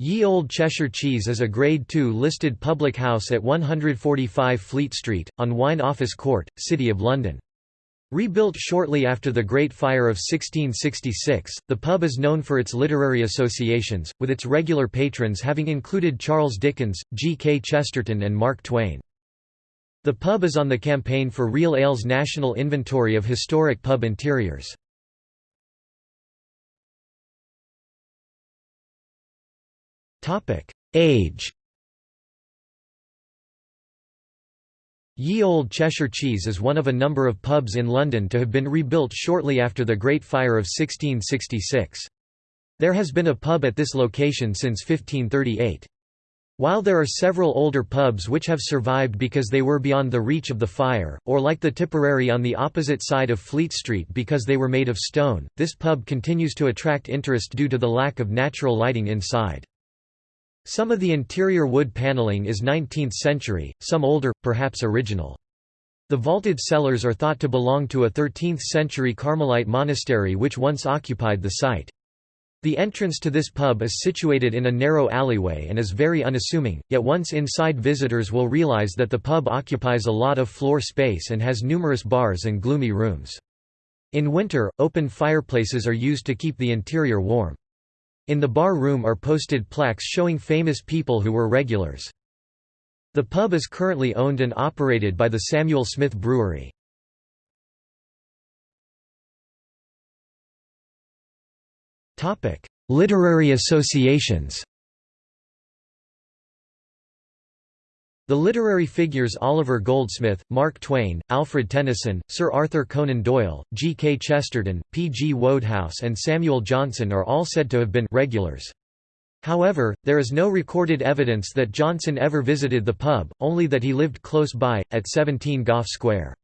Ye Olde Cheshire Cheese is a Grade II listed public house at 145 Fleet Street, on Wine Office Court, City of London. Rebuilt shortly after the Great Fire of 1666, the pub is known for its literary associations, with its regular patrons having included Charles Dickens, G. K. Chesterton and Mark Twain. The pub is on the campaign for Real Ale's National Inventory of Historic Pub Interiors. Age Ye Olde Cheshire Cheese is one of a number of pubs in London to have been rebuilt shortly after the Great Fire of 1666. There has been a pub at this location since 1538. While there are several older pubs which have survived because they were beyond the reach of the fire, or like the Tipperary on the opposite side of Fleet Street because they were made of stone, this pub continues to attract interest due to the lack of natural lighting inside. Some of the interior wood paneling is 19th century, some older, perhaps original. The vaulted cellars are thought to belong to a 13th century Carmelite monastery which once occupied the site. The entrance to this pub is situated in a narrow alleyway and is very unassuming, yet once inside visitors will realize that the pub occupies a lot of floor space and has numerous bars and gloomy rooms. In winter, open fireplaces are used to keep the interior warm. In the bar room are posted plaques showing famous people who were regulars. The pub is currently owned and operated by the Samuel Smith Brewery. Literary associations The literary figures Oliver Goldsmith, Mark Twain, Alfred Tennyson, Sir Arthur Conan Doyle, G. K. Chesterton, P. G. Wodehouse and Samuel Johnson are all said to have been regulars. However, there is no recorded evidence that Johnson ever visited the pub, only that he lived close by, at 17 Gough Square.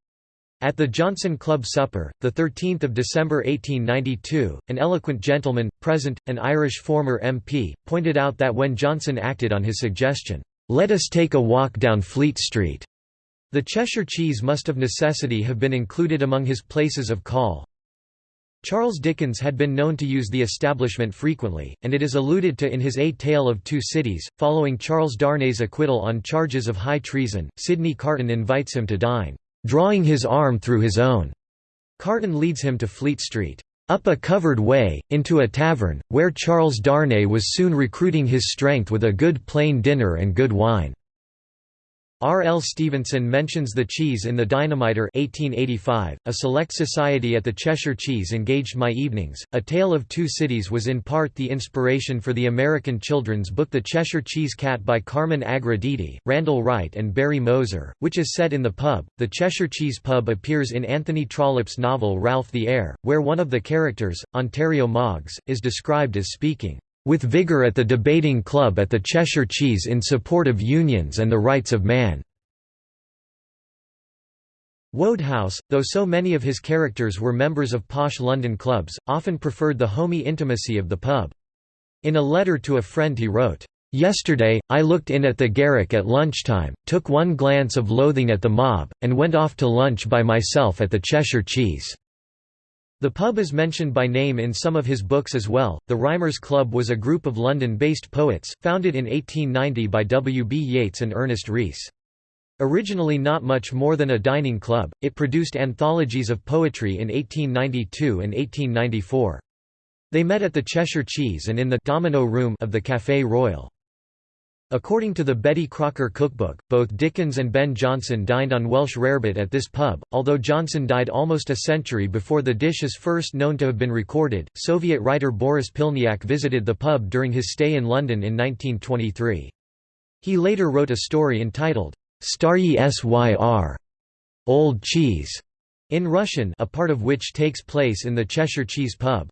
At the Johnson Club supper, 13 December 1892, an eloquent gentleman, present, an Irish former MP, pointed out that when Johnson acted on his suggestion, let us take a walk down Fleet Street. The Cheshire cheese must of necessity have been included among his places of call. Charles Dickens had been known to use the establishment frequently, and it is alluded to in his A Tale of Two Cities. Following Charles Darnay's acquittal on charges of high treason, Sidney Carton invites him to dine, drawing his arm through his own. Carton leads him to Fleet Street up a covered way, into a tavern, where Charles Darnay was soon recruiting his strength with a good plain dinner and good wine. R. L. Stevenson mentions the cheese in The Dynamiter 1885, a select society at the Cheshire Cheese engaged my evenings. A Tale of Two Cities was in part the inspiration for the American children's book The Cheshire Cheese Cat by Carmen Agra Deedy, Randall Wright and Barry Moser, which is set in the pub. The Cheshire Cheese Pub appears in Anthony Trollope's novel Ralph the Heir, where one of the characters, Ontario Moggs, is described as speaking with vigour at the debating club at the Cheshire Cheese in support of unions and the rights of man." Wodehouse, though so many of his characters were members of posh London clubs, often preferred the homey intimacy of the pub. In a letter to a friend he wrote, "'Yesterday, I looked in at the Garrick at lunchtime, took one glance of loathing at the mob, and went off to lunch by myself at the Cheshire Cheese.' The pub is mentioned by name in some of his books as well. The Rhymers Club was a group of London based poets, founded in 1890 by W. B. Yeats and Ernest Rhys. Originally not much more than a dining club, it produced anthologies of poetry in 1892 and 1894. They met at the Cheshire Cheese and in the Domino Room of the Café Royal. According to the Betty Crocker cookbook, both Dickens and Ben Jonson dined on Welsh rarebit at this pub, although Jonson died almost a century before the dish is first known to have been recorded. Soviet writer Boris Pilniak visited the pub during his stay in London in 1923. He later wrote a story entitled Staryi Syr, Old Cheese, in Russian, a part of which takes place in the Cheshire Cheese pub.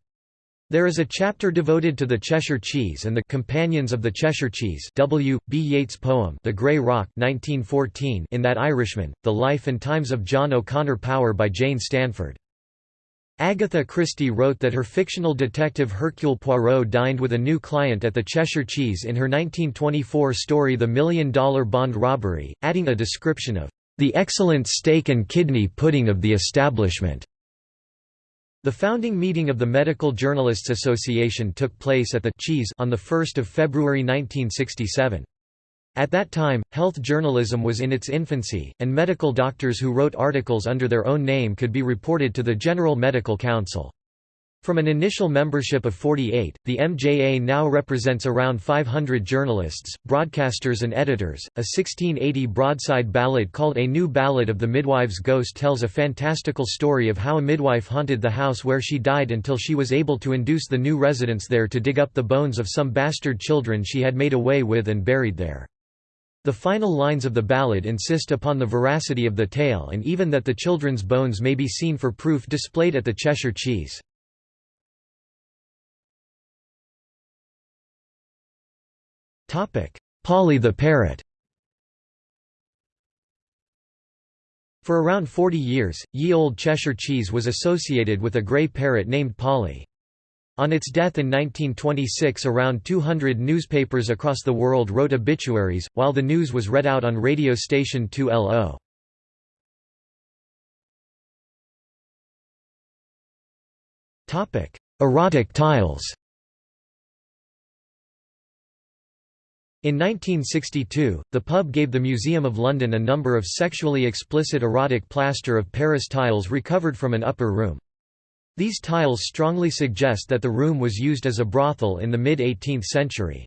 There is a chapter devoted to the Cheshire Cheese and the Companions of the Cheshire Cheese W. B. Yeats poem The Grey Rock 1914 in That Irishman, The Life and Times of John O'Connor Power by Jane Stanford. Agatha Christie wrote that her fictional detective Hercule Poirot dined with a new client at the Cheshire Cheese in her 1924 story The Million Dollar Bond Robbery, adding a description of the excellent steak and kidney pudding of the establishment. The founding meeting of the Medical Journalists Association took place at the Cheese on 1 February 1967. At that time, health journalism was in its infancy, and medical doctors who wrote articles under their own name could be reported to the General Medical Council. From an initial membership of 48, the MJA now represents around 500 journalists, broadcasters and editors. A 1680 broadside ballad called A New Ballad of the Midwife's Ghost tells a fantastical story of how a midwife haunted the house where she died until she was able to induce the new residents there to dig up the bones of some bastard children she had made away with and buried there. The final lines of the ballad insist upon the veracity of the tale and even that the children's bones may be seen for proof displayed at the Cheshire Cheese. Polly the parrot For around 40 years, ye olde Cheshire cheese was associated with a grey parrot named Polly. On its death in 1926 around 200 newspapers across the world wrote obituaries, while the news was read out on radio station 2LO. Erotic tiles In 1962, the pub gave the Museum of London a number of sexually explicit erotic plaster of Paris tiles recovered from an upper room. These tiles strongly suggest that the room was used as a brothel in the mid-18th century.